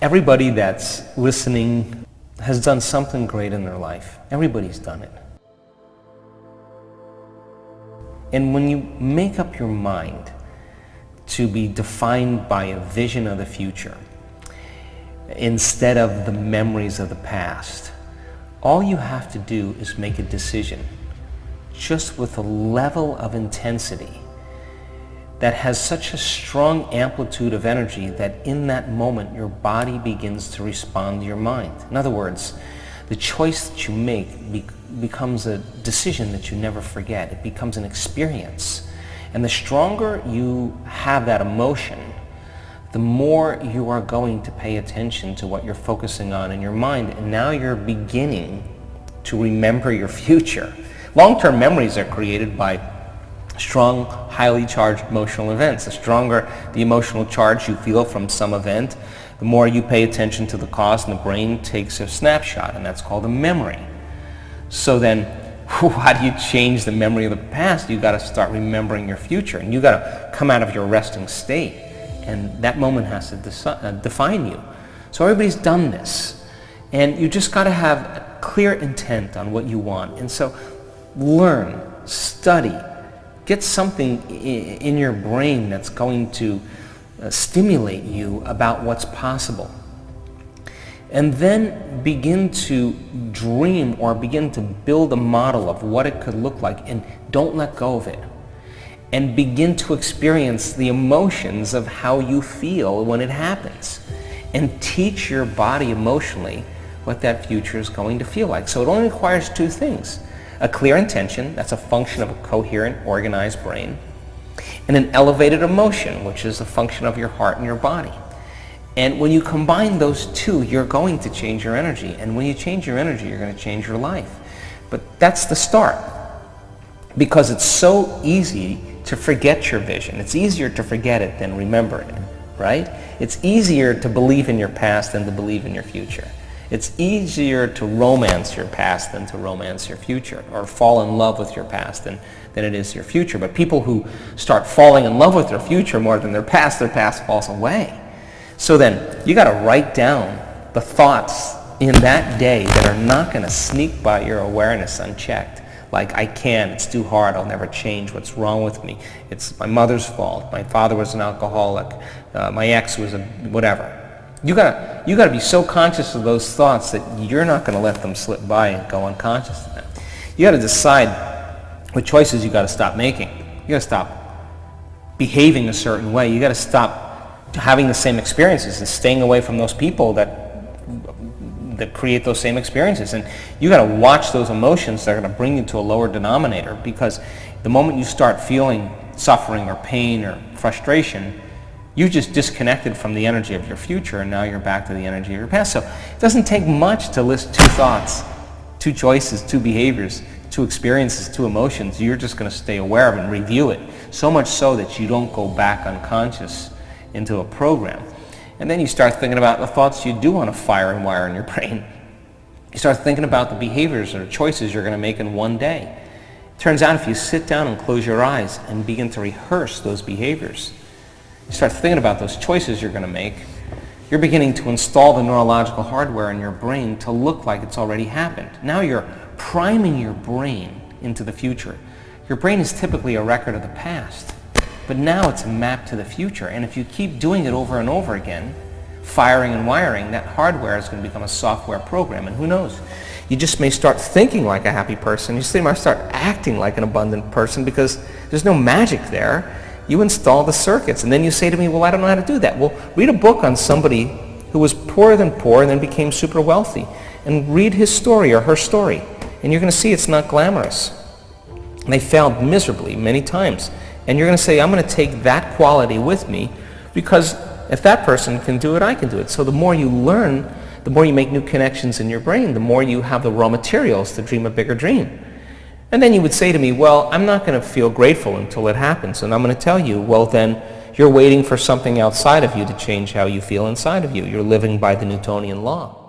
Everybody that's listening has done something great in their life. Everybody's done it. And when you make up your mind to be defined by a vision of the future instead of the memories of the past, all you have to do is make a decision just with a level of intensity that has such a strong amplitude of energy that in that moment your body begins to respond to your mind. In other words, the choice that you make be becomes a decision that you never forget. It becomes an experience. And the stronger you have that emotion, the more you are going to pay attention to what you're focusing on in your mind. And now you're beginning to remember your future. Long-term memories are created by strong, highly charged emotional events. The stronger the emotional charge you feel from some event, the more you pay attention to the cause and the brain takes a snapshot, and that's called a memory. So then, how do you change the memory of the past? You've got to start remembering your future, and you've got to come out of your resting state, and that moment has to uh, define you. So everybody's done this, and you just got to have a clear intent on what you want. And so, learn, study, get something in your brain that's going to uh, stimulate you about what's possible. And then begin to dream or begin to build a model of what it could look like and don't let go of it. And begin to experience the emotions of how you feel when it happens. And teach your body emotionally what that future is going to feel like. So it only requires two things. A clear intention, that's a function of a coherent, organized brain, and an elevated emotion, which is a function of your heart and your body. And when you combine those two, you're going to change your energy. And when you change your energy, you're going to change your life. But that's the start. Because it's so easy to forget your vision. It's easier to forget it than remember it, right? It's easier to believe in your past than to believe in your future. It's easier to romance your past than to romance your future or fall in love with your past than, than it is your future. But people who start falling in love with their future more than their past, their past falls away. So then, you got to write down the thoughts in that day that are not going to sneak by your awareness unchecked. Like, I can, it's too hard, I'll never change, what's wrong with me? It's my mother's fault, my father was an alcoholic, uh, my ex was a whatever. You gotta, you gotta be so conscious of those thoughts that you're not gonna let them slip by and go unconscious to them. You gotta decide what choices you gotta stop making. You gotta stop behaving a certain way. You gotta stop having the same experiences and staying away from those people that that create those same experiences. And you got to watch those emotions that are going to bring you to a lower denominator because the moment you start feeling suffering or pain or frustration, you just disconnected from the energy of your future and now you're back to the energy of your past. So it doesn't take much to list two thoughts, two choices, two behaviors, two experiences, two emotions. You're just going to stay aware of and review it. So much so that you don't go back unconscious into a program. And then you start thinking about the thoughts you do want to fire and wire in your brain. You start thinking about the behaviors or choices you're going to make in one day. Turns out if you sit down and close your eyes and begin to rehearse those behaviors, you start thinking about those choices you're going to make, you're beginning to install the neurological hardware in your brain to look like it's already happened. Now you're priming your brain into the future. Your brain is typically a record of the past, but now it's a map to the future. And if you keep doing it over and over again, firing and wiring, that hardware is going to become a software program. And who knows? You just may start thinking like a happy person. You may start acting like an abundant person because there's no magic there you install the circuits. And then you say to me, well, I don't know how to do that. Well, read a book on somebody who was poorer than poor and then became super wealthy. And read his story or her story. And you're going to see it's not glamorous. And they failed miserably many times. And you're going to say, I'm going to take that quality with me because if that person can do it, I can do it. So the more you learn, the more you make new connections in your brain, the more you have the raw materials to dream a bigger dream. And then you would say to me, well, I'm not going to feel grateful until it happens. And I'm going to tell you, well, then you're waiting for something outside of you to change how you feel inside of you. You're living by the Newtonian law.